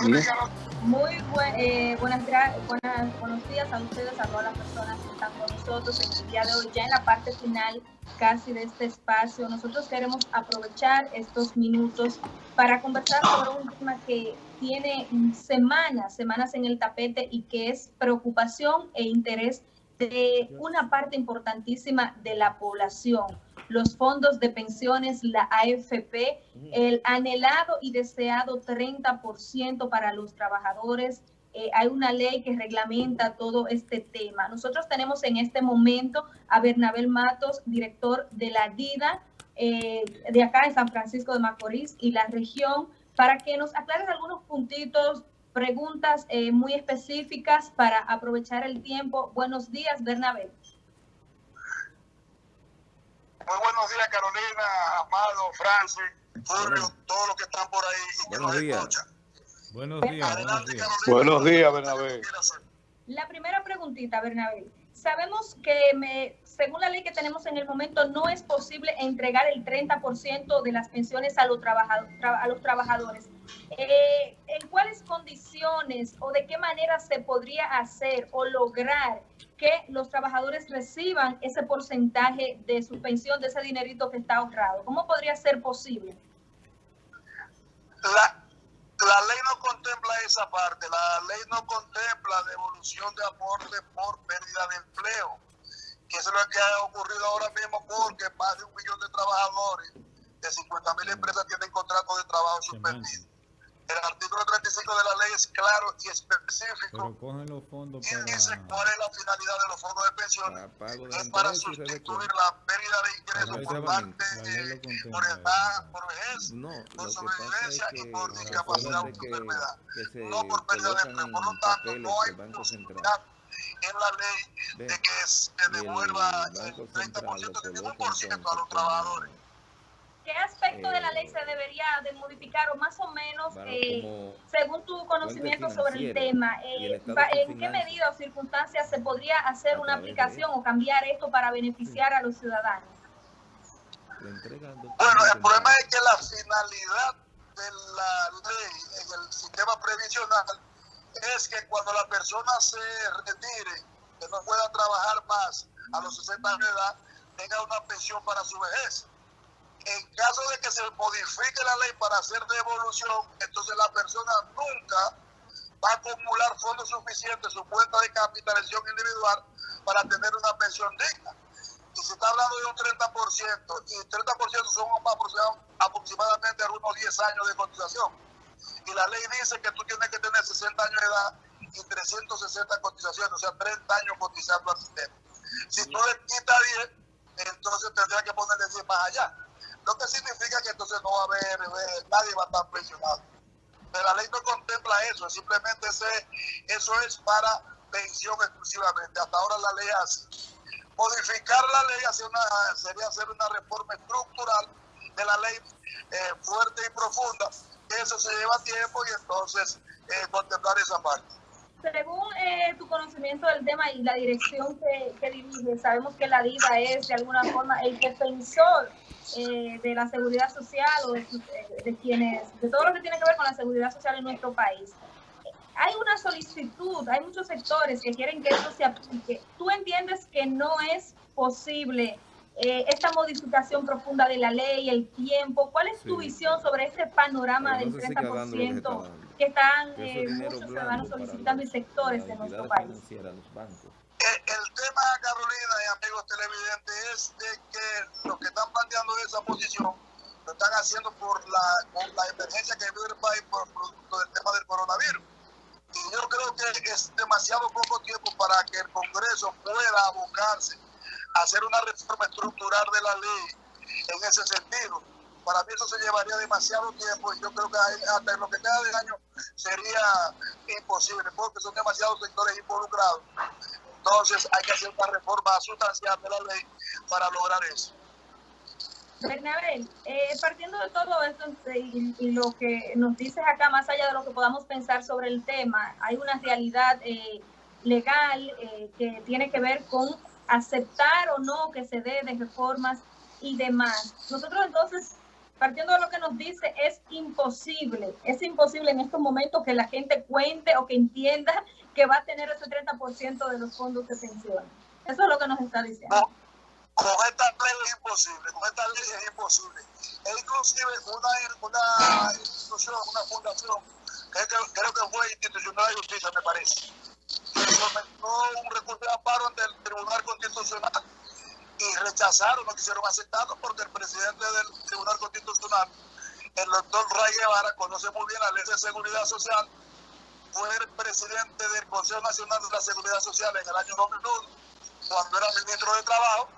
Muy eh, buenas, buenas, buenos días a ustedes, a todas las personas que están con nosotros en el día de hoy, ya en la parte final casi de este espacio. Nosotros queremos aprovechar estos minutos para conversar sobre un tema que tiene semanas, semanas en el tapete y que es preocupación e interés de una parte importantísima de la población los fondos de pensiones, la AFP, el anhelado y deseado 30% para los trabajadores. Eh, hay una ley que reglamenta todo este tema. Nosotros tenemos en este momento a Bernabel Matos, director de la DIDA, eh, de acá en San Francisco de Macorís y la región, para que nos aclare algunos puntitos, preguntas eh, muy específicas para aprovechar el tiempo. Buenos días, Bernabel. Muy buenos días, Carolina, Amado, Francis, Julio, todos los que están por ahí y que buenos nos días. escuchan. Buenos días, buenos días. Buenos días, Bernabé. La primera preguntita, Bernabé. Sabemos que me, según la ley que tenemos en el momento, no es posible entregar el 30% de las pensiones a los, a los trabajadores. Eh, ¿En cuáles condiciones o de qué manera se podría hacer o lograr que los trabajadores reciban ese porcentaje de su pensión, de ese dinerito que está ahorrado? ¿Cómo podría ser posible? La, la ley no contempla esa parte, la ley no contempla devolución de aporte por pérdida de empleo, que eso es lo que ha ocurrido ahora mismo porque más de un millón de trabajadores de 50 mil empresas tienen contratos de trabajo suspendidos. El artículo 35 de la ley es claro y específico. Pero cogen los fondos y para, dice cuál es la finalidad de los fondos de pensiones. para pago de Es para sustituir la pérdida de ingresos por parte eh, por edad, por vejez, No, por es sobrevivencia y por discapacidad o enfermedad. que se No por pérdida de empleo. Por lo tanto, no hay posibilidad en la ley de que se devuelva el Central 30% lo de ningún coloca por ciento a los trabajadores. ¿Qué aspecto de la ley Eh, se debería de modificar o más o menos, para eh, según tu conocimiento sobre el tema, el eh, de en qué medida o circunstancias se podría hacer una aplicación o cambiar esto para beneficiar a los ciudadanos? Bueno, el problema es que la finalidad de la ley en el sistema previsional es que cuando la persona se retire, que no pueda trabajar más a los 60 años de edad, tenga una pensión para su vejez. En caso de que se modifique la ley para hacer devolución, entonces la persona nunca va a acumular fondos suficientes en su cuenta de capitalización individual para tener una pensión digna. Y se está hablando de un 30%, y 30% son aproxima- aproximadamente algunos 10 años de cotización. Y la ley dice que tú tienes que tener 60 años de edad y 360 cotizaciones, o sea, 30 años cotizando al sistema. Si tú le quitas 10, entonces tendría que ponerle 10 más allá. Lo que significa que entonces no va a haber, eh, nadie va a estar pensionado. Pero la ley no contempla eso, simplemente ese, eso es para pensión exclusivamente. Hasta ahora la ley hace. Modificar la ley hace una, sería hacer una reforma estructural de la ley eh, fuerte y profunda. Eso se lleva tiempo y entonces eh, contemplar esa parte. Según eh, tu conocimiento del tema y la dirección que, diriges, sabemos que la DIVA es de alguna forma el defensor eh, de la seguridad social o de, de quienes, de todo lo que tiene que ver con la seguridad social en nuestro país. Hay una solicitud, hay muchos sectores que quieren que esto se aplique. ¿Tú entiendes que no es posible eh, esta modificación profunda de la ley, el tiempo? ¿Cuál es tu Sí. visión sobre ese panorama Pero del no se siga dando lo que está 30% dando. que están eh, muchos ciudadanos solicitando y sectores de nuestro país? Eh, el tema, Carolina amigos televidentes, es de que los que están planteando esa posición lo están haciendo por la, por la emergencia que vive el país por producto del tema del coronavirus. Y yo creo que es demasiado poco tiempo para que el Congreso pueda abocarse a hacer una reforma estructural de la ley en ese sentido. Para mí eso se llevaría demasiado tiempo y yo creo que hasta en lo que queda de año sería imposible porque son demasiados sectores involucrados. Entonces hay que hacer una reforma sustancial de la ley para lograr eso. Bernabel, eh, partiendo de todo esto eh, y, y lo que nos dices acá, más allá de lo que podamos pensar sobre el tema, hay una realidad eh, legal eh, que tiene que ver con aceptar o no que se dé de reformas y demás. Nosotros entonces partiendo de lo que nos dice, es imposible, es imposible en estos momentos que la gente cuente o que entienda que va a tener ese 30% de los fondos de pensión. Eso es lo que nos está diciendo. No, con esta ley es imposible, con esta ley es imposible. E inclusive una, una institución, una fundación, que creo que fue Institucional de Justicia, me parece, que sometió un recurso de amparo ante el Tribunal Constitucional y rechazaron, no quisieron aceptarlo porque el presidente del Tribunal Constitucional, el doctor Ray Guevara, conoce muy bien la ley de seguridad social, fue el presidente del Consejo Nacional de la Seguridad Social en el año 2001, cuando era ministro de Trabajo,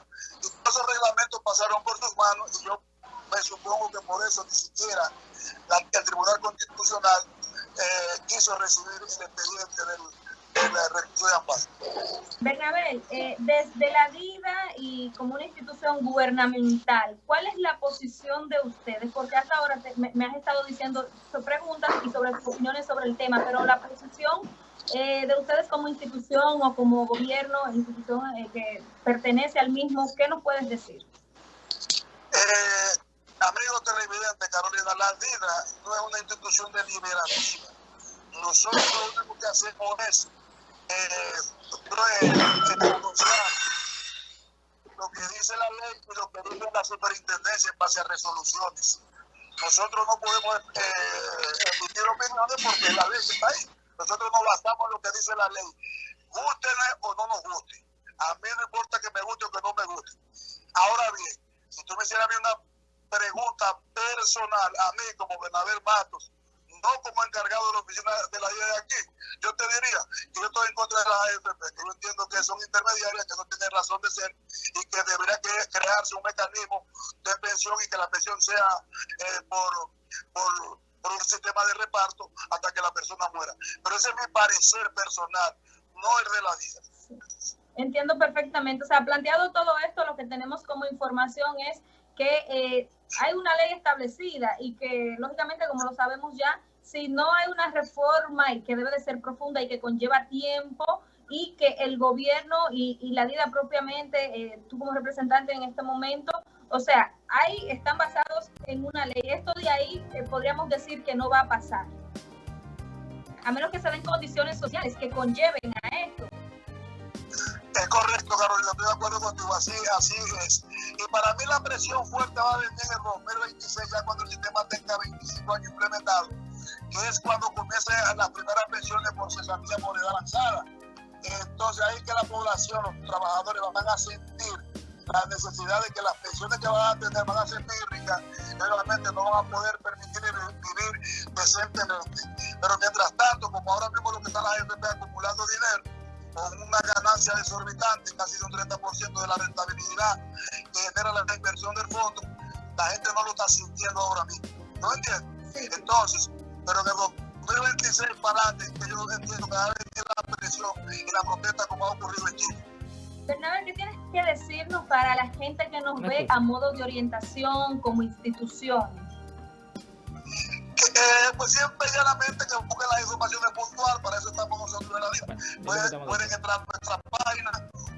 y todos esos reglamentos pasaron por sus manos y yo me supongo que por eso ni siquiera el Tribunal Constitucional eh, quiso recibir el expediente del Bernabel, eh, desde la vida y como una institución gubernamental, ¿cuál es la posición de ustedes? Porque hasta ahora me, has estado diciendo preguntas y sobre opiniones sobre el tema, pero la posición eh, de ustedes como institución o como gobierno, institución eh, que pertenece al mismo, ¿qué nos puedes decir? Eh, amigo televidente, Carolina, la vida no es una institución deliberativa. Nosotros lo único que hacemos es eh, lo que dice la ley y lo que dice la superintendencia en base a resoluciones. Nosotros no podemos eh, emitir opiniones porque la ley está ahí. Nosotros no basamos en lo que dice la ley. Gústele o no nos guste. A mí no importa que me guste o que no me guste. Ahora bien, si tú me hicieras una pregunta personal, a mí como Bernabé Matos, no como encargado de la oficina de la IA de aquí, yo te diría que yo estoy en contra de las AFP, que yo entiendo que son intermediarias, que no tienen razón de ser y que debería crearse un mecanismo de pensión y que la pensión sea eh, por, por, por, un sistema de reparto hasta que la persona muera. Pero ese es mi parecer personal, no el de la DIA. Entiendo perfectamente. O sea, planteado todo esto, lo que tenemos como información es que eh, hay una ley establecida y que, lógicamente, como lo sabemos ya, si no hay una reforma y que debe de ser profunda y que conlleva tiempo y que el gobierno y, la vida propiamente, eh, tú como representante en este momento, o sea, ahí están basados en una ley. Esto de ahí eh, podríamos decir que no va a pasar. A menos que se den condiciones sociales que conlleven a esto. Es correcto, Carolina, estoy de acuerdo contigo, así, así es. Y para mí la presión fuerte va a venir en el 2026, ya cuando el sistema tenga 25 años implementado que es cuando comiencen las primeras pensiones por cesantía moneda avanzada. Entonces ahí que la población, los trabajadores van a sentir la necesidad de que las pensiones que van a tener van a ser muy ricas realmente no van a poder permitir vivir decentemente. Pero mientras tanto, como ahora mismo lo que está la FP acumulando dinero, con una ganancia desorbitante, casi de un 30% de la rentabilidad que genera la inversión del fondo, la gente no lo está sintiendo ahora mismo. ¿No entiendes? Entonces, pero de 2026 para adelante, que yo entiendo que va a venir la presión y la protesta como ha ocurrido en Chile. Bernabé, ¿qué tienes que decirnos para la gente que nos ve a modo de orientación como institución? Eh, pues siempre llanamente que busquen las informaciones puntuales, para eso estamos nosotros en la lista. Pueden, pueden entrar a nuestra página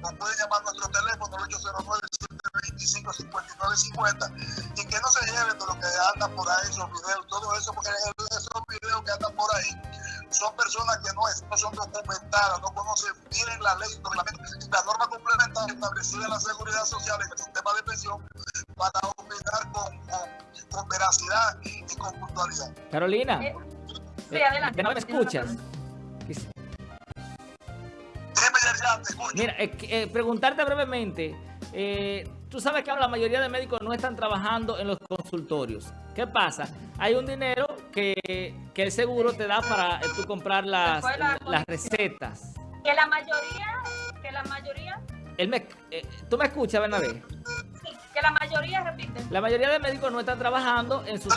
o pueden llamar a nuestro teléfono 809 725 5950 y que no se lleven de lo que anda por ahí, esos videos, todo eso, porque esos videos que andan por ahí son personas que no, es, no son documentadas, no conocen bien la ley, la norma complementaria establecida en la seguridad social en el sistema de pensión para opinar con, con, veracidad y con puntualidad. Carolina, eh, sí, adelante. ¿me escuchas? Mira, eh, eh, preguntarte brevemente, eh, tú sabes que la mayoría de médicos no están trabajando en los consultorios. ¿Qué pasa? Hay un dinero que, que el seguro te da para eh, tú comprar las, las recetas. Que la mayoría, que la mayoría... me, ¿Tú me escuchas, Bernabé? Sí, que la mayoría, repite. La mayoría de médicos no están trabajando en sus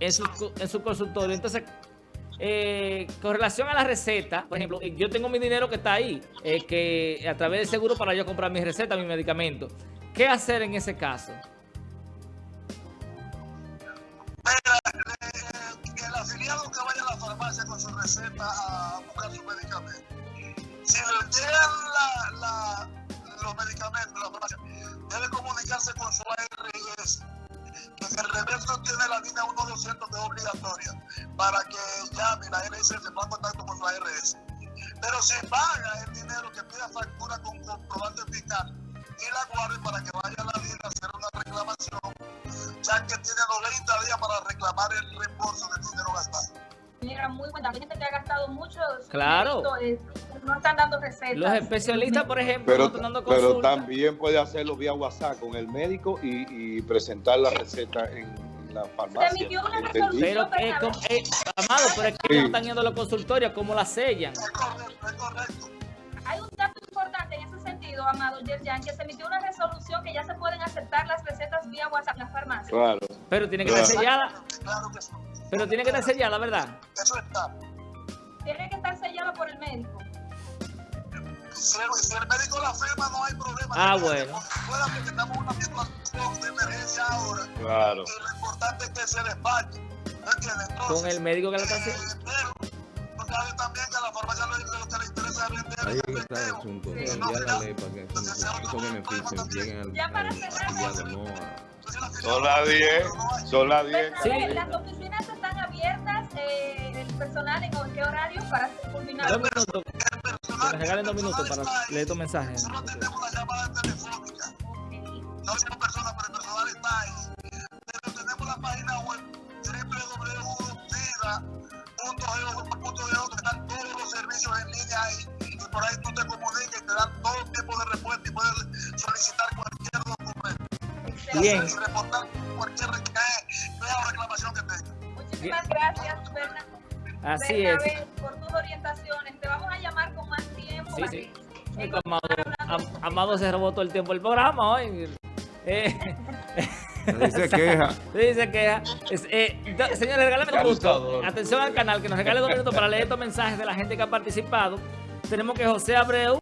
en su, en su consultorio. Entonces, eh, con relación a la receta, por ejemplo, yo tengo mi dinero que está ahí, eh, que a través del seguro para yo comprar mi receta, mi medicamento. ¿Qué hacer en ese caso? A buscar su medicamento. Si le llegan la, los medicamentos, la farmacia, debe comunicarse con su ARS línea 1200 que es obligatoria para que llame la RS se ponga en contacto con la RS. Pero si paga el dinero que pida factura con comprobante fiscal y la guarde para que vaya a la línea a hacer una reclamación, ya que tiene 90 días para reclamar el reembolso del dinero gastado. Mira, muy buena. Hay gente que ha gastado mucho. Claro. Eh, no están dando recetas. Los especialistas, por ejemplo, pero, no están dando pero también puede hacerlo vía WhatsApp con el médico y, y presentar la receta en la farmacia. Se emitió una resolución. Pero, eh, eh, Amado, pero es que sí. no están yendo a los consultorios, ¿cómo la sellan? Es correcto, es correcto. Hay un dato importante en ese sentido, Amado Yerjan, que se emitió una resolución que ya se pueden aceptar las recetas vía WhatsApp en la farmacia. Claro. Pero tiene que estar sellada. Claro que sí. Pero tiene que estar sellada, ¿verdad? Eso está. Tiene que estar sellada por el médico. Si el, médico la firma, no hay problema. Ah, bueno. Una situación de emergencia ahora. Claro. Y lo importante es que se despache. ¿Me entiendes? Entonces, Con el médico que la está haciendo. pero, no sabe también que a la farmacia lo, lo que le interesa es vender Ahí el está el efectivo. asunto. Sí. Enviar la ley para que esos, esos beneficios lleguen al, Ya para al cerrar, afiliado, no a... Son las 10. Son las 10. Sí. Personal en qué horario para culminar. Dos minutos. Que me regalen dos minutos para leer tu mensaje. Nosotros tenemos la llamada telefónica. No somos personas, pero el personal está ahí. Pero tenemos la página web www.vida.gov.do que están todos los servicios en línea ahí. Y por ahí tú te comunicas y te dan todo tipo de respuesta y puedes solicitar cualquier documento. Bien. Y reportar cualquier reclamación que tenga. Muchísimas gracias, Berna. Así es. Por tus orientaciones. Te vamos a llamar con más tiempo. Sí, para sí. que- Amado, Am- Amado se robó todo el tiempo el programa hoy. Eh, se queja. sí, se queja. Es- eh, señores, regálame dos minutos. Abusador. Atención al canal, que nos regale dos minutos para leer estos mensajes de la gente que ha participado. Tenemos que José Abreu